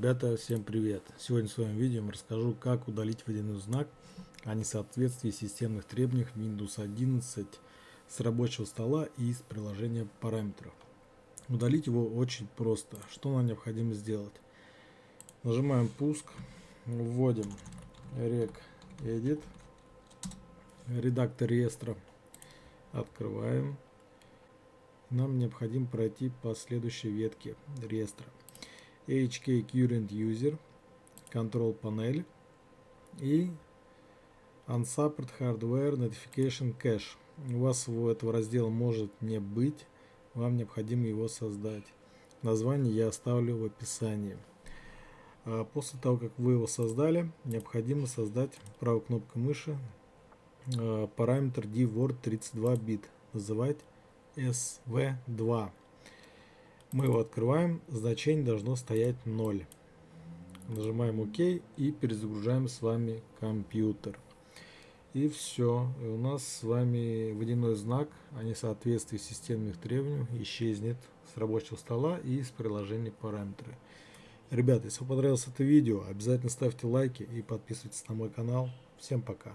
Ребята, всем привет! Сегодня в своем видео расскажу, как удалить водяной знак о несоответствии системных требований Windows 11 с рабочего стола и из приложения параметров. Удалить его очень просто. Что нам необходимо сделать? Нажимаем пуск, вводим rec edit, редактор реестра, открываем. Нам необходимо пройти по следующей ветке реестра. HK Current User, Control Panel и Unsupport Hardware Notification Cache. У вас этого раздела может не быть, вам необходимо его создать. Название я оставлю в описании. А после того, как вы его создали, необходимо создать правой кнопкой мыши а, параметр dword 32 бит, называть sv2. Мы его открываем, значение должно стоять 0. Нажимаем ОК и перезагружаем с вами компьютер. И все. И у нас с вами водяной знак о несоответствии системных требований исчезнет с рабочего стола и из приложения параметры. Ребята, если вам понравилось это видео, обязательно ставьте лайки и подписывайтесь на мой канал. Всем пока.